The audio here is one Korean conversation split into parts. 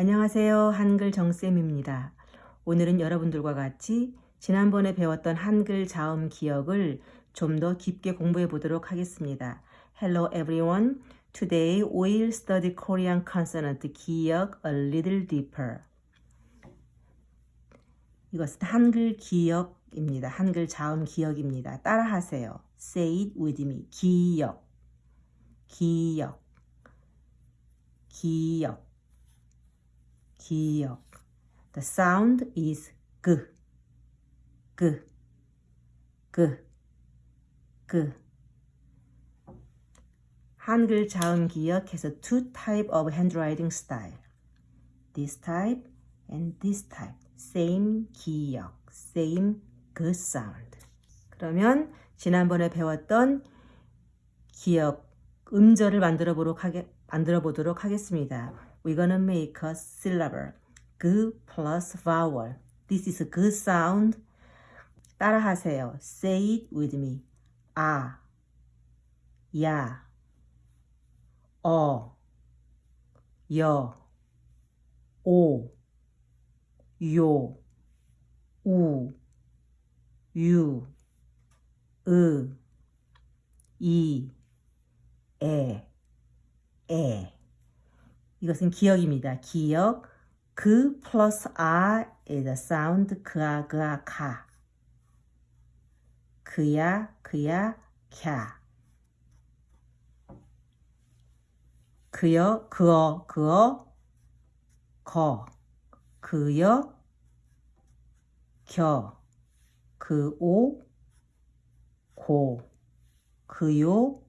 안녕하세요. 한글 정쌤입니다. 오늘은 여러분들과 같이 지난번에 배웠던 한글 자음 기억을 좀 더 깊게 공부해 보도록 하겠습니다. Hello everyone. Today we'll study Korean consonant 기억 a little deeper. 이것은 한글 기억입니다. 한글 자음 기억입니다. 따라하세요. Say it with me. 기억. 기억. 기억. 기억. The sound is g. g. g. g. 한글 자음 기억 has two type of handwriting style. This type and this type. Same 기억. Same g sound. 그러면 지난번에 배웠던 기억 음절을 만들어 보도록 하겠습니다. We're gonna make a syllable. g plus vowel. This is a g sound. 따라하세요. Say it with me. 아, 야, 어, 여, 오, 요, 우, 유, 으, 이, 에, 에. 이것은 기억입니다. 기억. 그 플러스 아 is a sound 그아 그아 가. 그야 그야 캬. 그여 그어 그어 거. 그여 겨. 그오 고. 그요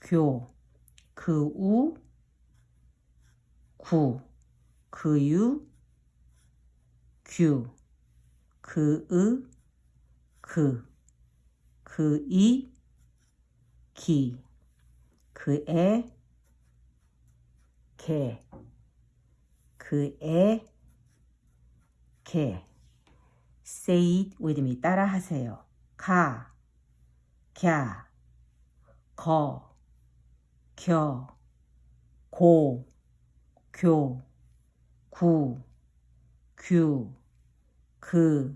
교. 그우 구, 그유, 규, 그으, 그, 그이, 기, 그애, 개, 그애, 개. Say it with me. 따라 하세요. 가, 갸, 거, 겨, 고, 교, 구, 규, 그,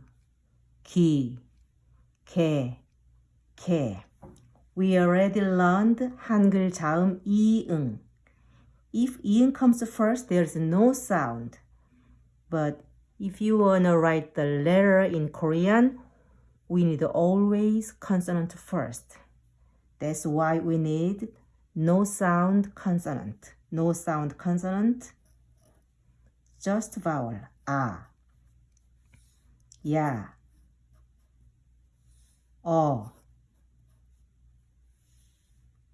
기, 개, 개. We already learned 한글 자음 이응. If 이응 comes first, there's no sound. But if you wanna write the letter in Korean, we need always consonant first. That's why we need no sound consonant. No sound consonant. Just vowel. 아. 야. 어.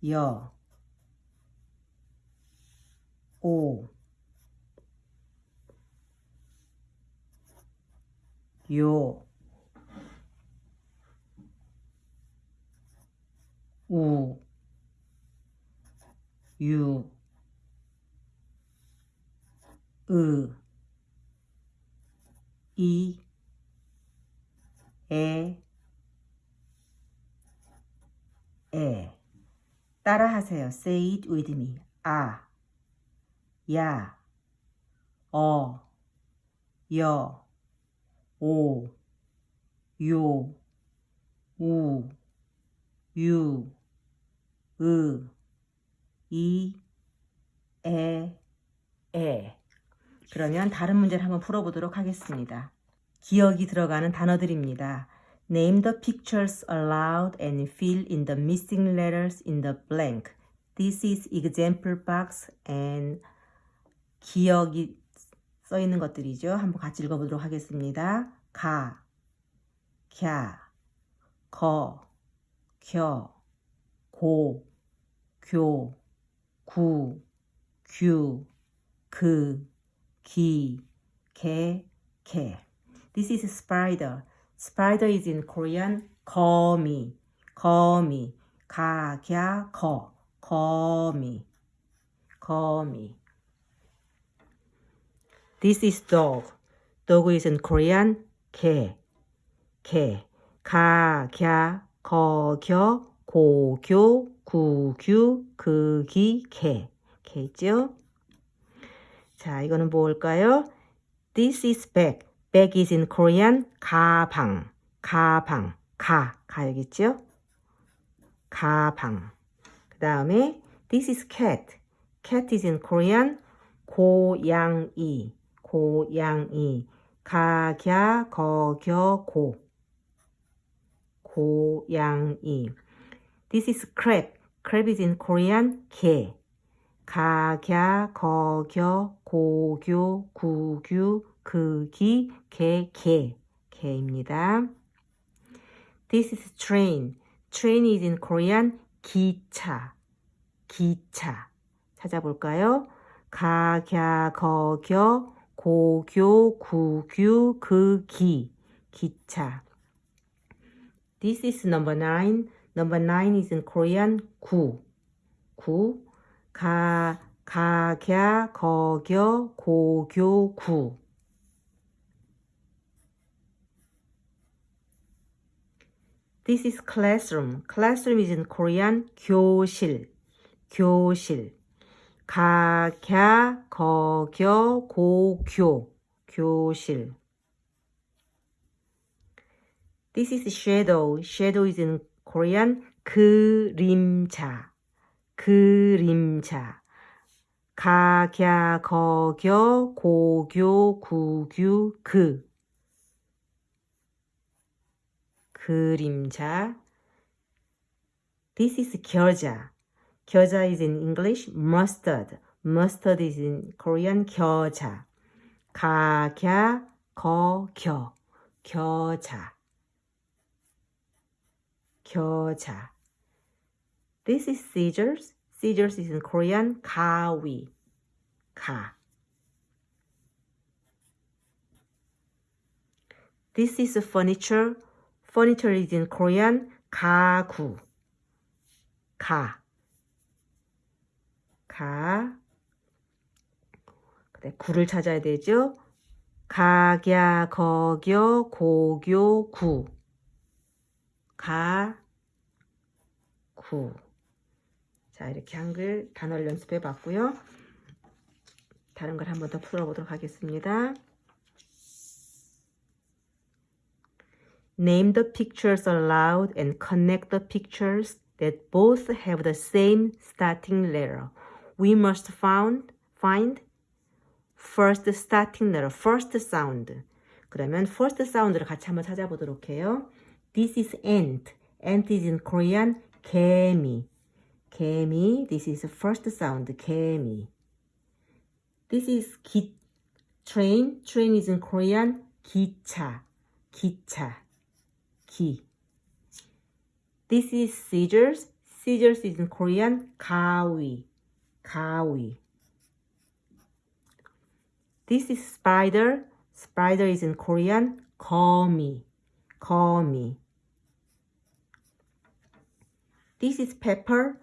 여. 오. 요. 우. 유. 으, 이, 에, 에. 따라하세요. Say it with me. 아, 야, 어, 여, 오, 요, 우, 유, 으, 이, 에, 에. 그러면 다른 문제를 한번 풀어보도록 하겠습니다. 기억이 들어가는 단어들입니다. Name the pictures aloud and fill in the missing letters in the blank. This is example box and 기억이 써 있는 것들이죠. 한번 같이 읽어보도록 하겠습니다. 가, 캬, 거, 겨, 고, 교, 구, 규, 그, 기, 개, 개. This is spider. Spider is in Korean 거미, 거미, 가, 갸, 거, 거미, 거미. This is dog. Dog is in Korean 개, 개, 가, 갸, 거, 겨, 고, 교, 구, 규, 그, 기, 개. 개죠? 자, 이거는 뭘까요? This is bag. bag is in Korean 가방. 가방. 가. 가 여기 있죠? 가방. 그 다음에 this is cat. cat is in Korean 고양이. 고양이. 가갸 거겨 고. 고양이. This is crab. crab is in Korean 게. 가갸 거겨 고교 구규 그기 개 개. 개입니다. This is train. train is in Korean 기차. 기차. 찾아볼까요? 가갸 거겨 고교 구규 그기 기차. This is number nine. Number nine is in Korean 구. 구. 가, 가갸, 거겨, 고교, 구. This is classroom. Classroom is in Korean 교실. 교실. 가갸, 거겨, 고교. 교실. This is shadow. Shadow is in Korean 그림자. 그림자. 가갸, 거겨, 고교, 구규, 그. 그림자. This is 겨자. 겨자 is in English mustard. Mustard is in Korean 겨자. 가갸, 거겨, 겨자. 겨자. This is scissors. Scissors is in Korean 가위. 가. This is furniture. Furniture is in Korean 가구. 가. 가. 그래, 구를 찾아야 되죠. 가갸, 거겨, 고교, 구. 가, 구. 자, 이렇게 한글 단어를 연습해 봤고요. 다른 걸 한 번 더 풀어보도록 하겠습니다. Name the pictures aloud and connect the pictures that both have the same starting letter. We must found, find first starting letter, first sound. 그러면 first sound를 같이 한번 찾아보도록 해요. This is ant. ant is in Korean 개미. 개미. This is first sound. 개미. This is 기, train. train is in Korean 기차. 기차. 기. This is scissors. scissors is in Korean 가위. 가위. This is spider. spider is in Korean 거미. 거미. This is pepper.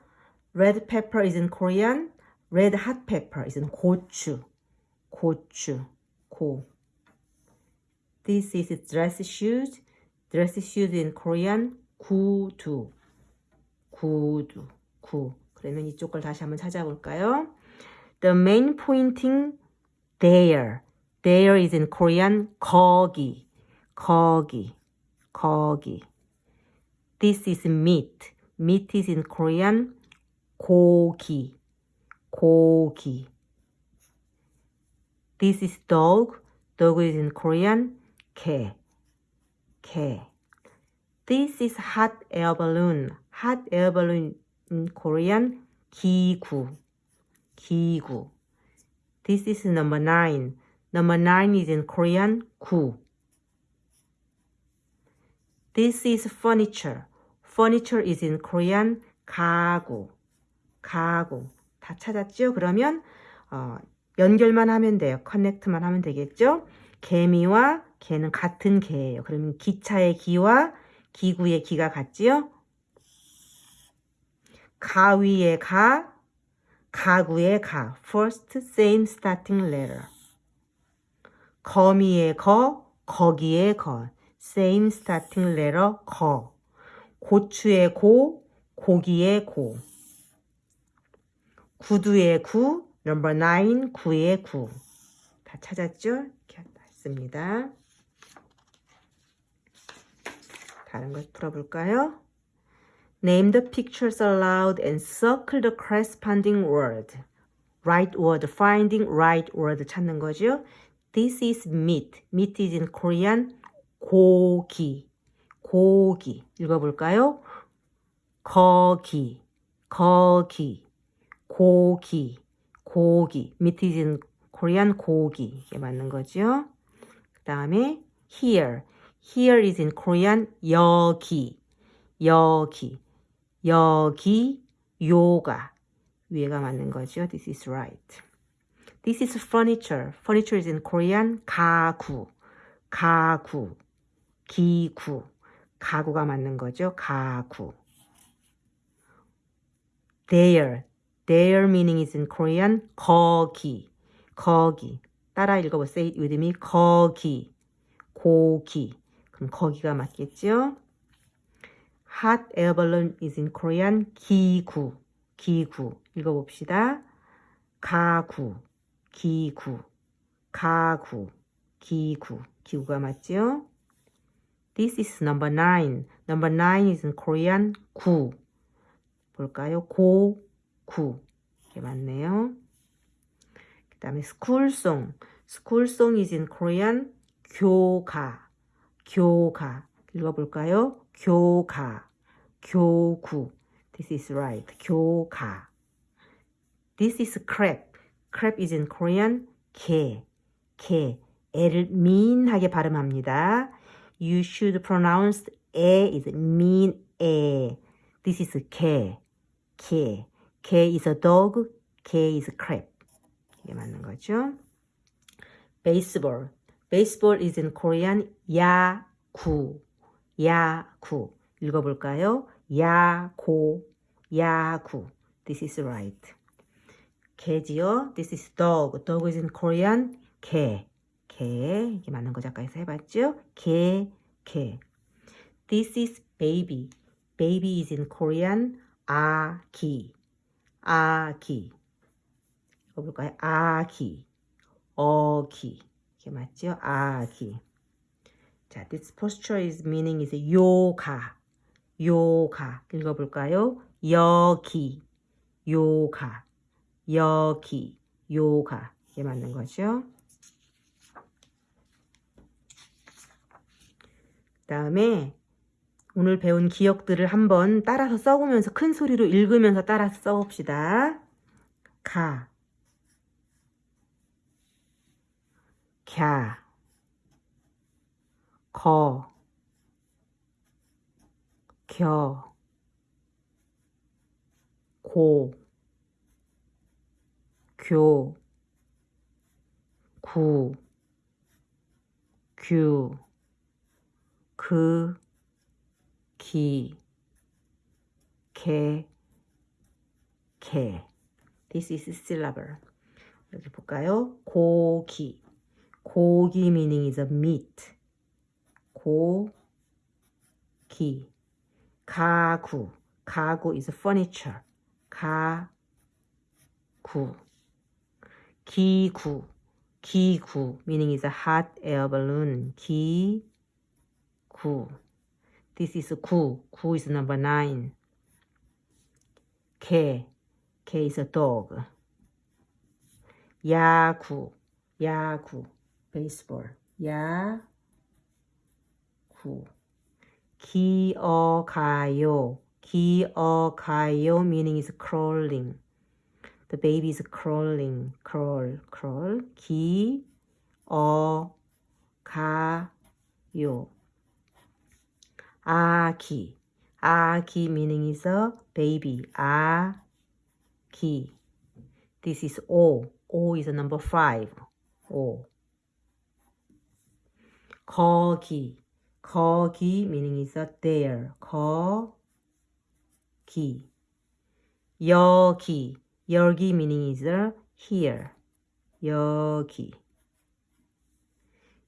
Red pepper is in Korean. Red hot pepper is in 고추. 고추. 고. This is dress shoes. Dress shoes in Korean. 구두. 구두. 구. 그러면 이쪽 걸 다시 한번 찾아볼까요? The main pointing there. There is in Korean 거기. 거기. 거기. This is meat. Meat is in Korean Koki. Koki. This is dog. Dog is in Korean. Ke. Ke. This is hot air balloon. Hot air balloon in Korean. Kiku. Kiku. This is number nine. Number nine is in Korean. Ku. This is furniture. Furniture is in Korean. 가구. 가구. 다 찾았죠? 그러면 어, 연결만 하면 돼요. 커넥트만 하면 되겠죠? 개미와 개는 같은 개예요. 그러면 기차의 기와 기구의 기가 같지요? 가위의 가, 가구의 가. First same starting letter. 거미의 거, 거기의 거. Same starting letter 거. 고추의 고, 고기의 고. 구두의 구, number 9, 구의 구. 다 찾았죠? 이렇게 했습니다. 다른 걸 풀어볼까요? Name the pictures aloud and circle the corresponding word. Right word finding right word 찾는 거죠. This is meat. Meat is in Korean 고기. 고기. 읽어볼까요? 거기. 거기. 고기. 고기. Is in Korean 고기. 이게 맞는 거죠. 그 다음에 here. Here is in Korean 여기. 여기. 여기 요가 위에가 맞는 거죠. This is right. This is furniture. Furniture is in Korean 가구. 가구. 기구. 가구가 맞는 거죠. 가구. There. There meaning is in Korean 거기. 거기. 따라 읽어보세요. with me. 거기. 고기. 그럼 거기가 맞겠죠? hot air balloon is in Korean 기구, 기구. 읽어봅시다. 가구, 기구, 가구, 기구. 기구가 맞죠? This is number nine. Number nine is in Korean 구. 볼까요? 고, 구. 이게 맞네요. 그 다음에 school song is in Korean 교가, 교가. 읽어볼까요? 교가. 교구. This is right. 교가. This is crab. crab is in Korean 개. 개. 애를 민하게 발음합니다. You should pronounce 에 is mean 에. This is 개. 개. 개 is a dog. 개 is crab. 이게 맞는 거죠. baseball. baseball is in Korean 야구. 야구. 읽어볼까요? 야고, 야구. This is right. 개지요. This is dog. Dog is in Korean. 개. 개. 이게 맞는 거 잠깐에서 해봤죠? 개, 개. This is baby. Baby is in Korean. 아기. 아기. 읽어볼까요? 아기. 어기. 이게 맞죠? 아기. 자, this posture is meaning is 요가. 요가. 읽어볼까요? 여기. 요가. 여기. 요가. 이게 맞는 거죠. 다음에 오늘 배운 기억들을 한번 따라서 써보면서 큰 소리로 읽으면서 따라서 써봅시다. 가, 갸, 거, 겨, 고, 교, 구, 규, 그, 기, 개, 개. This is syllable. 여기 볼까요? 고기. 고기 meaning is a meat. 고기. 가구. 가구 is furniture. 가구. 기구. 기구 meaning is a hot air balloon. 기구. This is 구. 구 is number nine. 개. 개 is a dog. 야구. 야구. baseball. 야구. 기어가요. 기어가요 meaning is crawling. The baby is crawling. crawl, crawl. 기어가요. 아기. 아기 meaning is a baby. 아기. This is O. O is number five. O. 거기. 거기 meaning is a there. 거기. 여기. 여기 meaning is a here. 여기.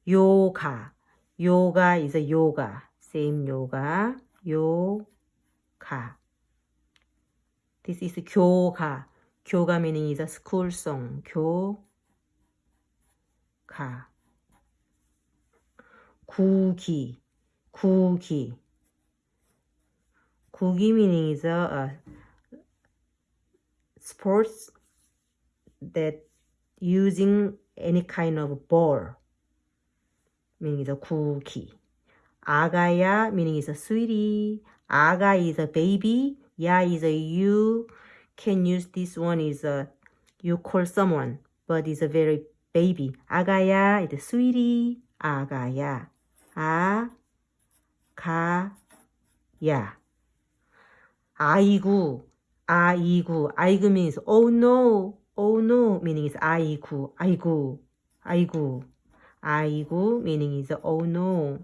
요가. 요가 is a yoga. Same yoga. 요가. This is 교가. 교가 meaning is a school song. 교. 가. 구기, 구기. 구기 meaning is a, a sports that using any kind of ball. meaning is a 구기. 아가야 meaning is a sweetie. 아가 is a baby. 야 is a you. Can use this one is a you call someone, but is a very baby. 아가야 is a sweetie. 아가야. 아, 가, 야. 아이구, 아이구. 아이구 means oh no, oh no meaning is 아이구, 아이구, 아이구. 아이구 meaning is oh no.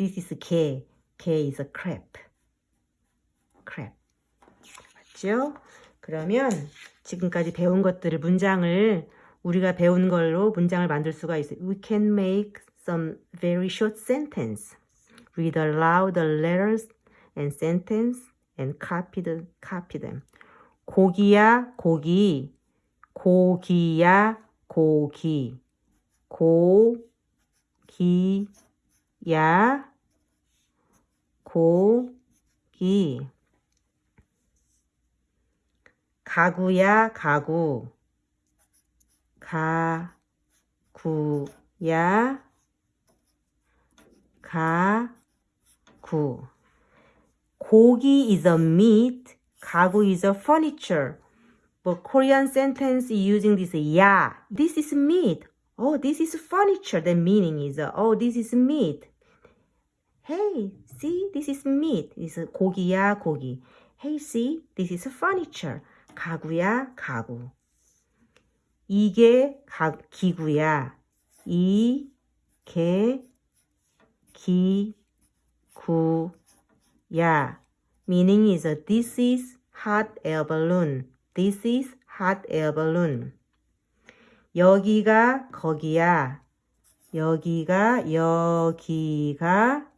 This is 개, 개 is a crab. crab. 맞죠? 그러면 지금까지 배운 것들을 문장을 우리가 배운 걸로 문장을 만들 수가 있어요. We can make some very short sentence. Read aloud the letters and sentence and copy, the, copy them. 고기야 고기 고기야 고기 고기야 고기 가구야 가구 가구야 가구 고기 is a meat 가구 is a furniture but Korean sentence using this ya this is meat oh this is furniture the meaning is oh this is meat hey see this is meat is 고기야 고기 hey see this is furniture 가구야 가구 이게 가, 기구야. 이, 개, 기, 구, 야. Meaning is this is hot air balloon. This is hot air balloon. 여기가 거기야. 여기가 여기가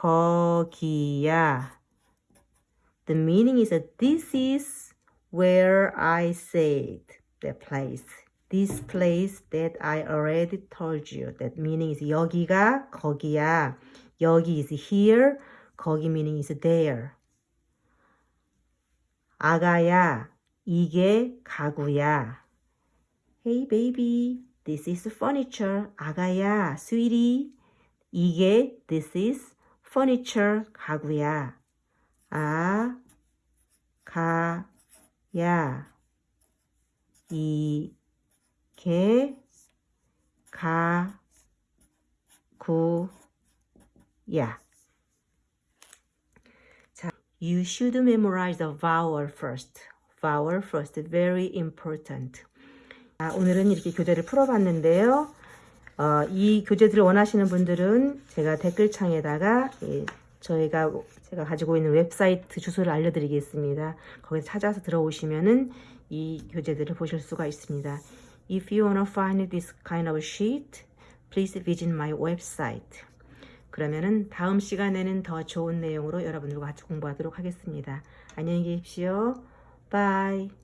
거기야. The meaning is that this is where I said the place. This place that I already told you. That meaning is 여기가 거기야. 여기 is here. 거기 meaning is there. 아가야, 이게 가구야. Hey baby, this is furniture. 아가야, sweetie. 이게 this is furniture. 가구야. 아, 가, 야, 이, 개, 가, 구, 야. 자, you should memorize the vowel first. vowel first, very important. 자, 오늘은 이렇게 교재를 풀어봤는데요. 어, 이 교재들을 원하시는 분들은 제가 댓글창에다가 예, 저희가 제가 가지고 있는 웹사이트 주소를 알려드리겠습니다. 거기서 찾아서 들어오시면은 이 교재들을 보실 수가 있습니다. If you wanna find this kind of sheet, please visit my website. 그러면은 다음 시간에는 더 좋은 내용으로 여러분들과 같이 공부하도록 하겠습니다. 안녕히 계십시오. Bye.